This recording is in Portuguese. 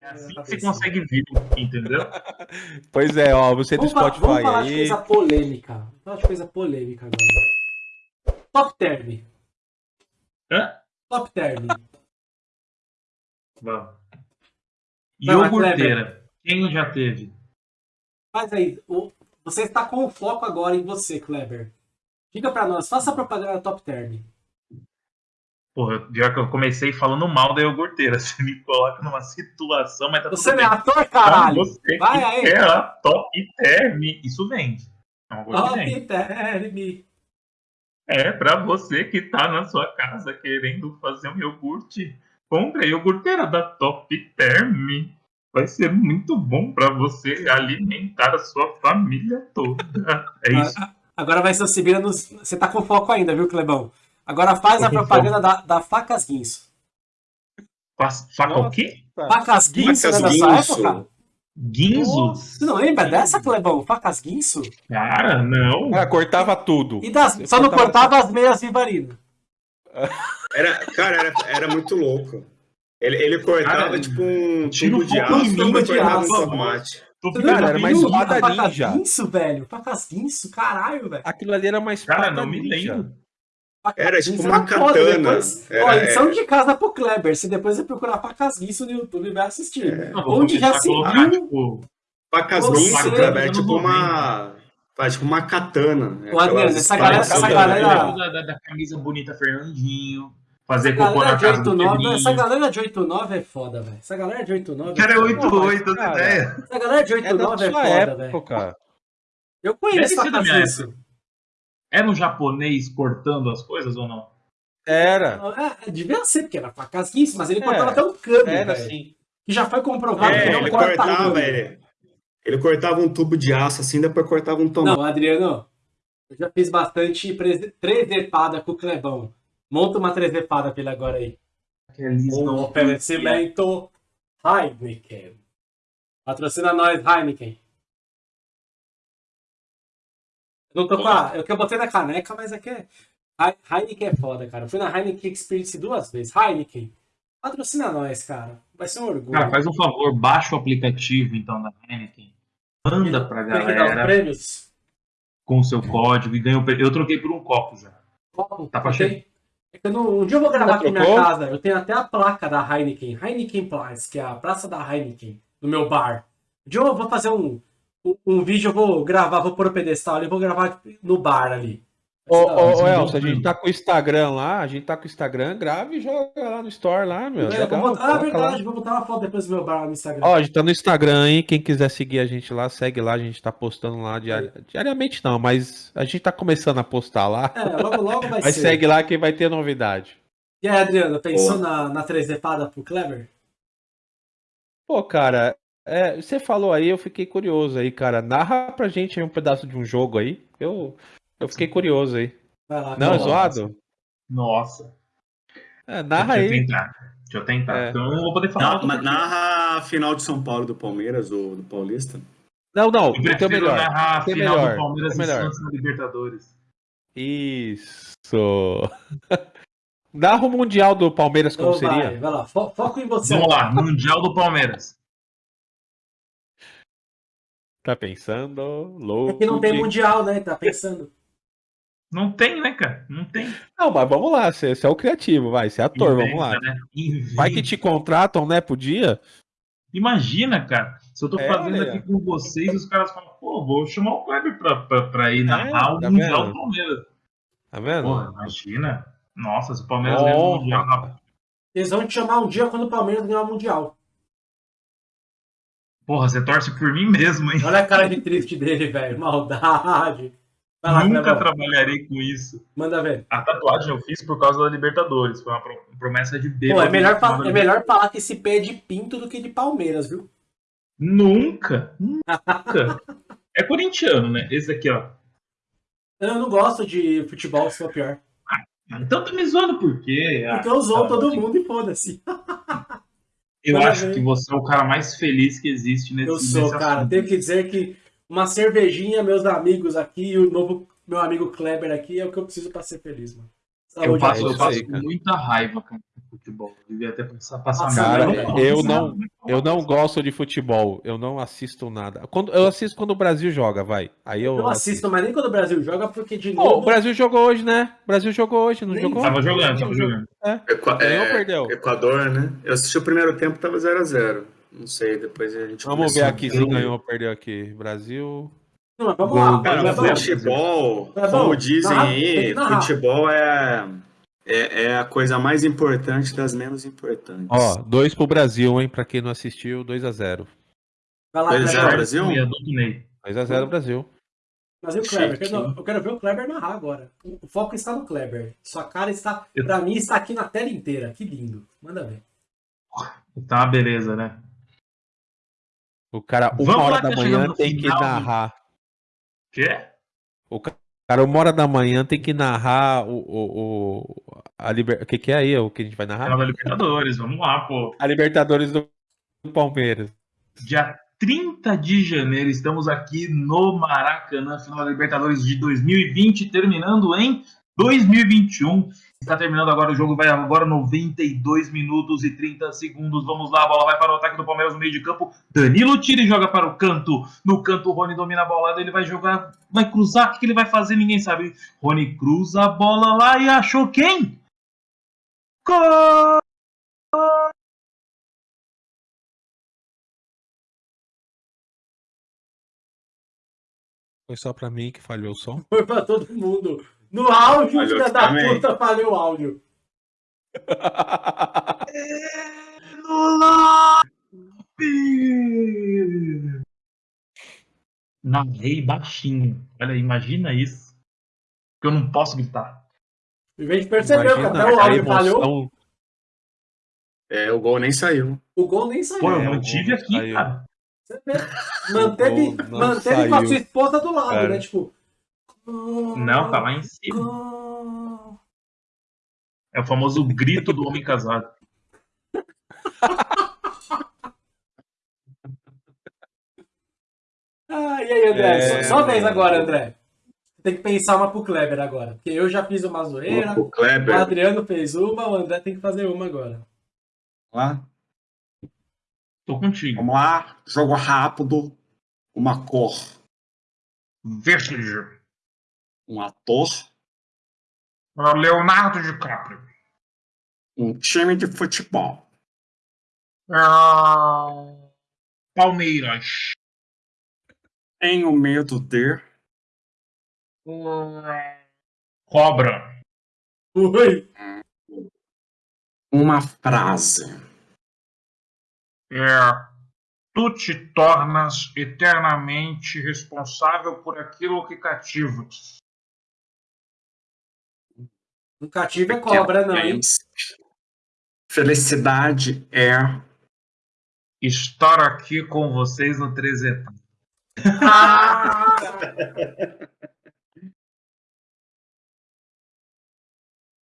É assim que você consegue vir, entendeu? Pois é, ó, você do Vamos, falar, Spotify vamos falar de aí. coisa polêmica. Vamos falar de coisa polêmica agora. Top term. Hã? Top term. Vamos. Iogurteira. Quem já teve? Faz aí. o- Você está com o foco agora em você, Kleber. Diga pra nós, faça a propaganda da Top Term. Porra, pior que eu comecei falando mal da iogurteira. Você me coloca numa situação, mas tá Você não é ator, caralho! Vai que aí. quer a top term. Isso vende. É uma coisa que. Top Term. É pra você que tá na sua casa querendo fazer um iogurte. Compre a iogurteira da Top Term. Vai ser muito bom pra você alimentar a sua família toda. É isso. Ah, Agora vai ser o Sibira nos. Você tá com foco ainda, viu, Clebão? Agora faz a propaganda da, da Facas Guinso. Faca o quê? Facas Guinso, Facas né, dessa Guinso. época? Guinzo? Você não lembra dessa, Clebão? Facas Guinso? Cara, não. Ah, cortava tudo. E das, só não cortava as meias Vivarina. Era, cara, era, era muito louco. Ele, ele cortava Cara, tipo um tira tubo o de aço cortava de um aço. tomate. Tô Cara, era mais espada Facas ninja. Guinso, velho? Facas Guinso, caralho, velho. Aquilo ali era mais Cara, espada não me lembro. Era tipo uma katana. Depois, Era- ó, lição era- de casa pro Kleber. Se depois você procurar Facas Guinso no YouTube, vai assistir. Não, vou Onde já a se viu tipo, Você- Guinso, Kleber, é tipo 90. uma. Faz tipo uma katana. né? Ô, Adriano, Aquelas essa galera- essa galera- da, da, da camisa bonita Fernandinho. Fazer cocô na casa do 89, Pedrinho. essa galera de 89 é foda, velho. Essa galera de 89 O cara é foda. 88, Cara, as ideias. Essa galera de É da 89 é, sua foda, velho. Eu conheço Facas minha Guinso. Era um japonês cortando as coisas ou não? Era. É, devia ser, porque era Guinso, mas ele É, cortava até um cano, Era velho. assim. Que já foi comprovado que É, não ele corta cortava, cano. ele, ele cortava um tubo de aço assim, depois cortava um tomate. Não, Adriano, eu já fiz bastante trezepada com o Clebão. Monta uma trezepada pra ele agora aí. Um não- oferecimento Heineken. Patrocina nós, Heineken. Não tô com a. Eu que eu botei na caneca, mas aqui é. Hei- Heineken é foda, cara. Eu fui na Heineken Experience duas vezes. Heineken. Patrocina nós, cara. Vai ser um orgulho. Cara, faz um favor, baixa o aplicativo então da Heineken. Manda pra Tem que dar os galera prêmios. com o seu código e ganha o prêmio. Eu troquei por um copo já. Copo, Tá pra tenho- É que eu não- um dia eu vou gravar aqui na minha casa. Eu tenho até a placa da Heineken. Heineken Place, que é a praça da Heineken, no meu bar. Um dia eu vou fazer um, um, vídeo, eu vou gravar, vou pôr o pedestal ali, vou gravar no bar ali. Ô, ô, ô, é Elcio, a gente tá com o Instagram lá, a gente tá com o Instagram, grave e joga lá no Store lá, meu. É, vou botar, ah, coloca lá. verdade, vou botar uma foto depois do meu bar lá no Instagram. Ó, a gente tá no Instagram, hein? Quem quiser seguir a gente lá, segue lá, a gente tá postando lá diari- diariamente não, mas a gente tá começando a postar lá. É, logo logo vai Mas ser. segue lá que vai ter novidade. E aí, Adriano, pensou na, na 3 epada pro Clever? Pô, cara, é, você falou aí, eu fiquei curioso aí, cara. Narra pra gente aí um pedaço de um jogo aí. Eu, eu fiquei curioso aí. Vai lá. Não, é zoado? Nossa. É, narra Deixa eu aí. tentar. Deixa eu tentar. É. Então eu não vou poder falar. Na- mas narra a final de São Paulo do Palmeiras ou do Paulista. Não, não, Eu prefiro melhor. narrar a Tem final melhor, do Palmeiras tem e melhor. Santos na Libertadores. Isso. Narra o Mundial do Palmeiras como Então vai, seria? vai lá, fo- foco em você. Vamos lá, Mundial do Palmeiras. Tá pensando? É Louco. que não tem de- mundial, né? Tá pensando. Não tem, né, cara? Não tem. Não, mas vamos lá, você, você é o criativo, vai, você é ator, vamos lá. Inventa, né? Inventa. Vai que te contratam, né, pro dia? Imagina, cara, se eu tô É, fazendo aí, aqui com vocês, os caras falam, pô, vou chamar o Kleber pra, pra, pra ir narrar o tá Mundial vendo? do Palmeiras. Tá vendo? Porra, imagina. Nossa, se o Palmeiras ganhar o Mundial. na- Eles vão te chamar um dia quando o Palmeiras ganhar o mundial. Porra, você torce por mim mesmo, hein? Olha a cara de triste dele, velho. Maldade. Vai lá, Nunca Clebão. trabalharei com isso. Manda ver. A tatuagem eu fiz por causa da Libertadores. Foi uma pro- promessa de Pô, bêbado. é melhor, fa- é melhor falar que esse pé é de pinto do que de Palmeiras, viu? Nunca, nunca. É corintiano, né? Esse aqui, ó. Eu não gosto de futebol, se for pior. Então tá me zoando por quê? Ah, Porque eu zoo tá, todo mundo e foda-se. Eu acho que você é o cara mais feliz que existe nesse Eu sou, nesse cara. assunto. Tenho que dizer que uma cervejinha, meus amigos aqui, e o novo meu amigo Kleber aqui, é o que eu preciso pra ser feliz, mano. Eu Saúde passo, eu passo aí, cara. muita raiva, cara. Futebol. Devia passado passar Nossa, Cara, eu não, eu não gosto de futebol. Eu não assisto nada. Quando, eu assisto quando o Brasil joga, vai. Aí eu, Eu não assisto, mas nem quando o Brasil joga, porque de novo. o Brasil jogou hoje, né? O Brasil jogou hoje, não Nem jogou? Tava jogando, tava jogando. Equa- Ganhou ou é, perdeu? Equador, né? Eu assisti o primeiro tempo, tava 0x0. Não sei, depois a gente Vamos ver aqui se ganhou ou perdeu aqui. Brasil. Não, vamos lá. Cara, futebol, Tá como dizem tem aí, futebol é, é, é a coisa mais importante das menos importantes. Ó, dois pro Brasil, hein? Pra quem não assistiu, 2x0. Vai lá, Dois a zero, Kleber. Brasil? E a do Ney. 2x0 Brasil. Mas e o Kleber? Eu quero, eu quero ver o Kleber narrar agora. O foco está no Kleber. Sua cara está, Eu- pra mim, está aqui na tela inteira. Que lindo. Manda ver. Tá, beleza, né? O cara, uma Vamos hora da tá manhã tem que narrar. Quê? O ca- cara, uma hora da manhã tem que narrar o. o, o a liber... O que, que é aí? O que a gente vai narrar? Final da Libertadores, vamos lá, pô. A Libertadores do do Palmeiras. Dia 30 de janeiro, estamos aqui no Maracanã, final da Libertadores de 2020, terminando em 2021. Está terminando agora o jogo, vai agora 92 minutos e 30 segundos. Vamos lá, a bola vai para o ataque do Palmeiras no meio de campo. Danilo tira e joga para o canto. No canto, o Rony domina a bola, ele vai jogar, vai cruzar. O que ele vai fazer? Ninguém sabe. Rony cruza a bola lá e achou quem? Gol! Foi só pra mim que falhou o som. Foi pra todo mundo. No áudio, filha da puta, falhou o áudio. Narrei baixinho. Olha, imagina isso. Que eu não posso gritar. A gente percebeu que até o áudio falhou. É, o gol nem saiu. O gol nem saiu. Pô, eu É, mantive gol aqui, saiu. cara. Você vê. Manteve, manteve com a sua esposa do lado, Cara. né? Tipo. Não, tá lá em cima. É o famoso grito do homem casado. Ah, e aí, André? É, Só, vez agora, André. Tem que pensar uma pro Kleber agora. Porque eu já fiz uma zoeira, O Adriano fez uma, o André tem que fazer uma agora. lá. Tô contigo. Vamos lá, jogo rápido. Uma cor, Verde. Um ator, Leonardo DiCaprio. um time de futebol, Ah, Palmeiras. tenho medo de Cobra. Oi. uma frase. É, tu te tornas eternamente responsável por aquilo que cativas. Um cativo é cobra, não, hein? Felicidade é Estar aqui com vocês no 3 etapas. Ah!